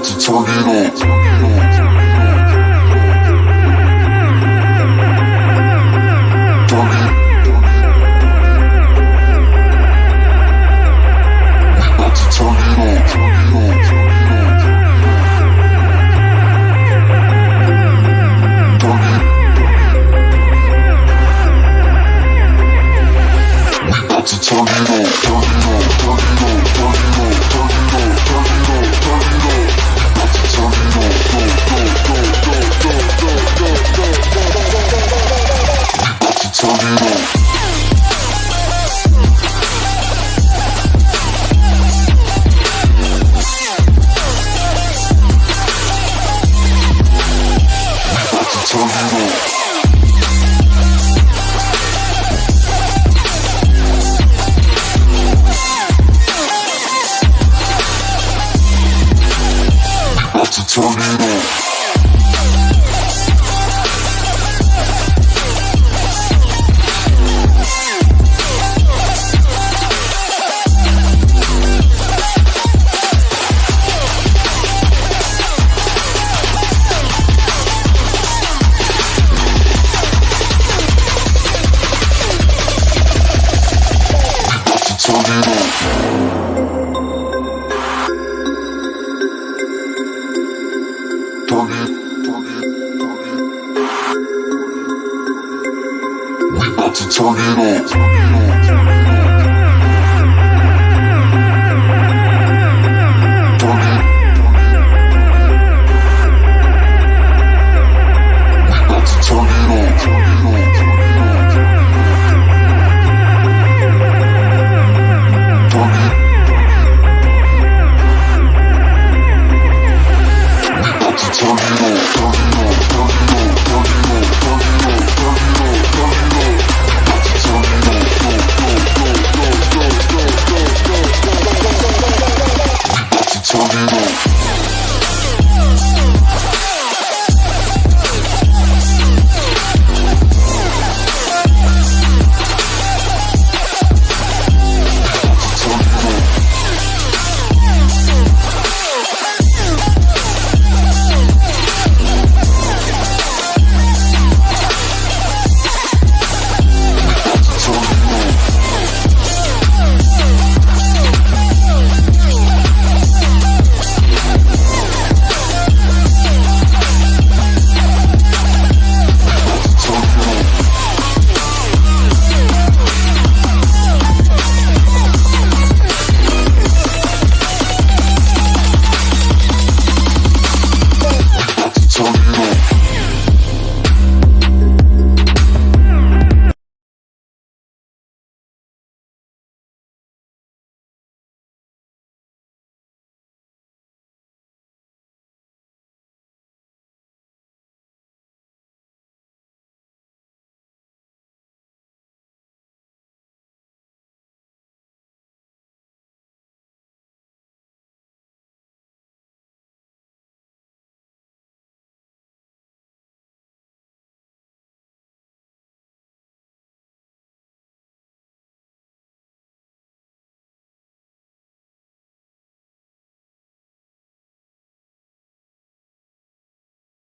about to turn it on. Turn it. We about to turn it on. Turn it on. Turn it on. turn it on, turn it on, turn it on. 참 About to Turn it. tornado, tornado. We about to tornado.